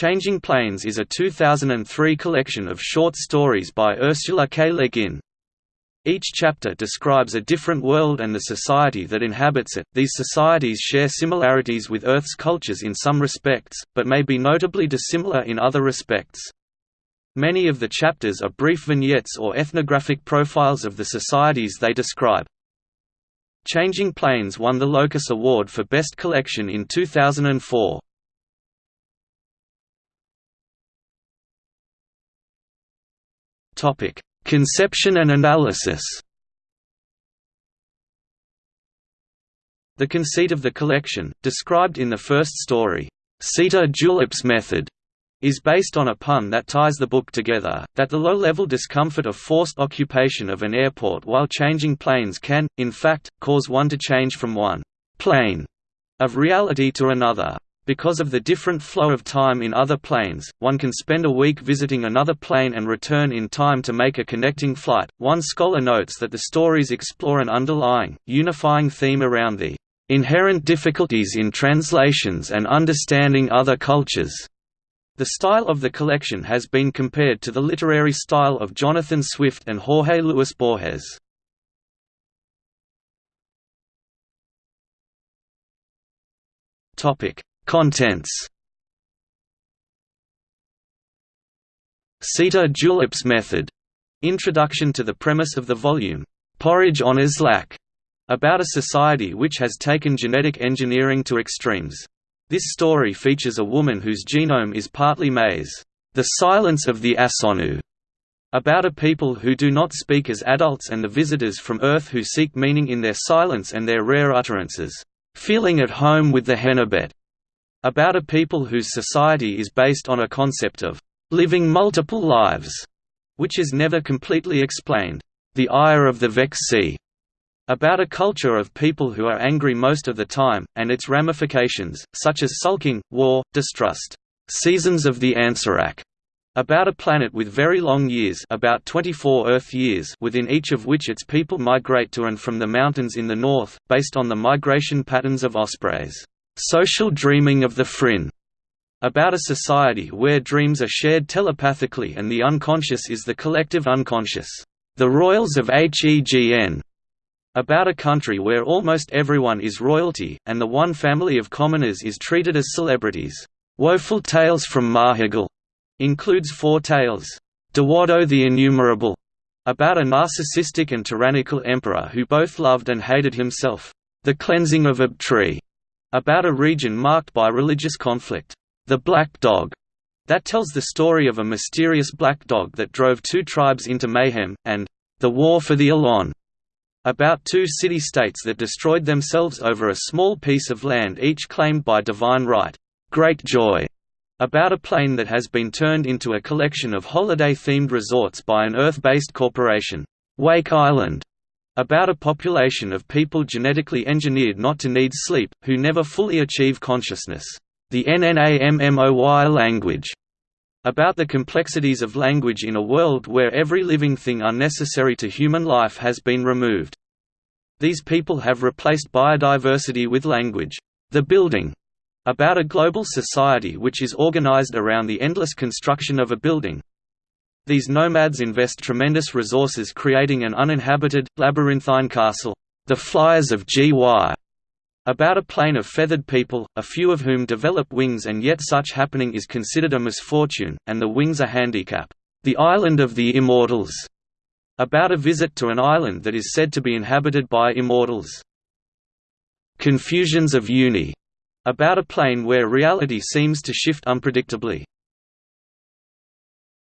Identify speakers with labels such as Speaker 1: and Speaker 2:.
Speaker 1: Changing Planes is a 2003 collection of short stories by Ursula K. Le Guin. Each chapter describes a different world and the society that inhabits it. These societies share similarities with Earth's cultures in some respects, but may be notably dissimilar in other respects. Many of the chapters are brief vignettes or ethnographic profiles of the societies they describe. Changing Planes won the Locus Award for Best Collection in 2004. Topic: Conception and analysis. The conceit of the collection, described in the first story, Sita Dulip's method, is based on a pun that ties the book together, that the low-level discomfort of forced occupation of an airport while changing planes can, in fact, cause one to change from one «plane» of reality to another. Because of the different flow of time in other planes, one can spend a week visiting another plane and return in time to make a connecting flight. One scholar notes that the stories explore an underlying, unifying theme around the inherent difficulties in translations and understanding other cultures. The style of the collection has been compared to the literary style of Jonathan Swift and Jorge Luis Borges. Topic: Contents Sita Dulip's method. Introduction to the premise of the volume, Porridge on Islac, about a society which has taken genetic engineering to extremes. This story features a woman whose genome is partly maize, The Silence of the Asonu, about a people who do not speak as adults and the visitors from Earth who seek meaning in their silence and their rare utterances, feeling at home with the Hennebet. About a people whose society is based on a concept of living multiple lives, which is never completely explained. The ire of the Veksi. About a culture of people who are angry most of the time, and its ramifications, such as sulking, war, distrust. Seasons of the Ansarac. About a planet with very long years about 24 Earth years within each of which its people migrate to and from the mountains in the north, based on the migration patterns of ospreys. Social Dreaming of the Frin, about a society where dreams are shared telepathically and the unconscious is the collective unconscious. The Royals of Hegn, about a country where almost everyone is royalty, and the one family of commoners is treated as celebrities. Woeful Tales from Mahigul includes four tales. Dewado the Innumerable, about a narcissistic and tyrannical emperor who both loved and hated himself. The Cleansing of Abtree, about a region marked by religious conflict. The Black Dog, that tells the story of a mysterious black dog that drove two tribes into mayhem, and The War for the Elon, about two city-states that destroyed themselves over a small piece of land each claimed by divine right. Great Joy, about a plane that has been turned into a collection of holiday-themed resorts by an Earth-based corporation. Wake Island, about a population of people genetically engineered not to need sleep, who never fully achieve consciousness. The Nna Mmoy language. About the complexities of language in a world where every living thing unnecessary to human life has been removed. These people have replaced biodiversity with language. The building. About a global society which is organized around the endless construction of a building, these nomads invest tremendous resources creating an uninhabited, labyrinthine castle. The Fliers of Gy about a plane of feathered people, a few of whom develop wings and yet such happening is considered a misfortune, and the wings a handicap. The Island of the Immortals, about a visit to an island that is said to be inhabited by immortals. Confusions of Uni, about a plane where reality seems to shift unpredictably.